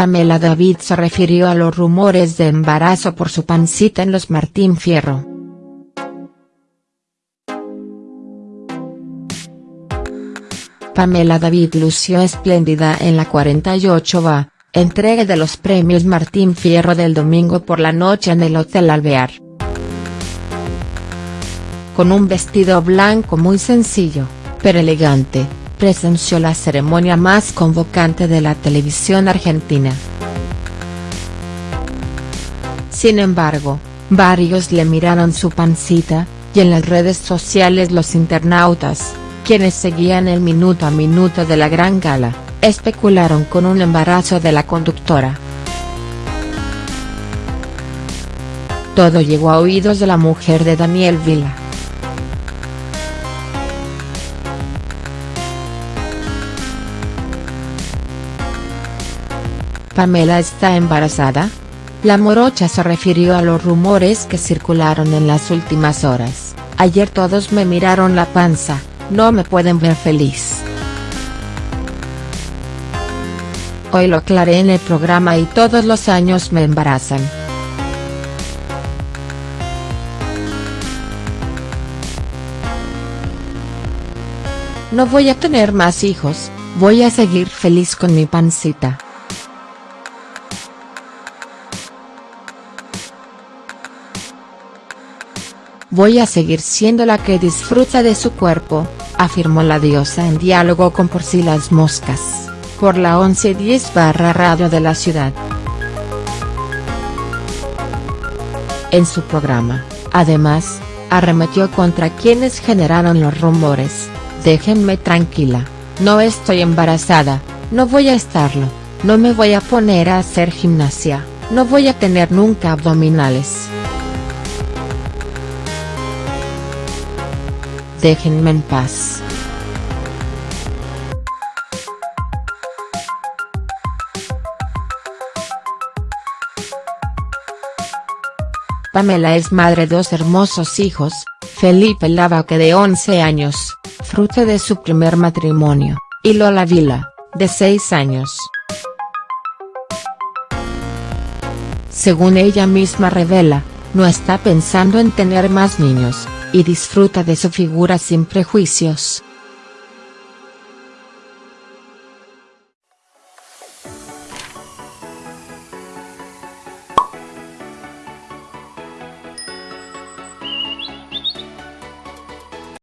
Pamela David se refirió a los rumores de embarazo por su pancita en los Martín Fierro. Pamela David lució espléndida en la 48 va, entrega de los premios Martín Fierro del domingo por la noche en el Hotel Alvear. Con un vestido blanco muy sencillo, pero elegante, presenció la ceremonia más convocante de la televisión argentina. Sin embargo, varios le miraron su pancita, y en las redes sociales los internautas, quienes seguían el minuto a minuto de la gran gala, especularon con un embarazo de la conductora. Todo llegó a oídos de la mujer de Daniel Vila. Pamela está embarazada? La morocha se refirió a los rumores que circularon en las últimas horas, ayer todos me miraron la panza, no me pueden ver feliz. Hoy lo aclaré en el programa y todos los años me embarazan. No voy a tener más hijos, voy a seguir feliz con mi pancita. Voy a seguir siendo la que disfruta de su cuerpo, afirmó la diosa en diálogo con Por si las moscas, por la 1110 barra radio de la ciudad. En su programa, además, arremetió contra quienes generaron los rumores, déjenme tranquila, no estoy embarazada, no voy a estarlo, no me voy a poner a hacer gimnasia, no voy a tener nunca abdominales. Déjenme en paz. Pamela es madre de dos hermosos hijos, Felipe Lavaque de 11 años, fruto de su primer matrimonio, y Lola Vila, de 6 años. Según ella misma revela, no está pensando en tener más niños, y disfruta de su figura sin prejuicios.